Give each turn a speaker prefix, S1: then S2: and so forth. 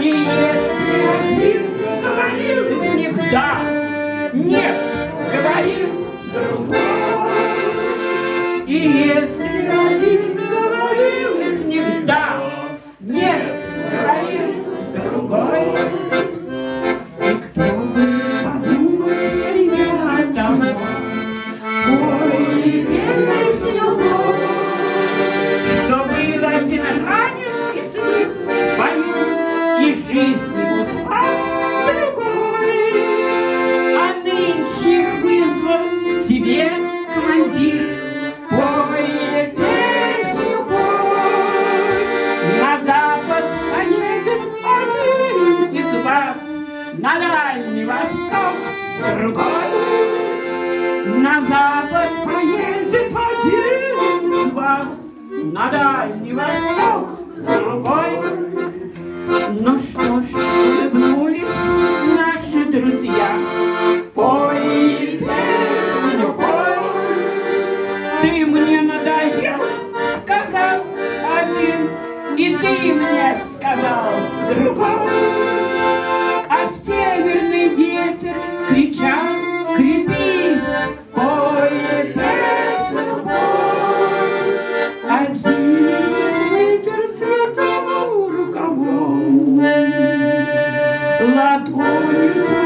S1: Если говорил «да», «нет», говорил другой. И если один говорил «да», «нет», говорил другой. И кто бы подумал, ребята, ему спас другой. А нынче их вызвал к себе командир, пой песню пой. На запад поедет один из вас, на дальний восток другой. На запад поедет один из вас, на дальний восток другой. Ну ты мне сказал, друговой. А северный ветер кричал, крепись, ой, Лапой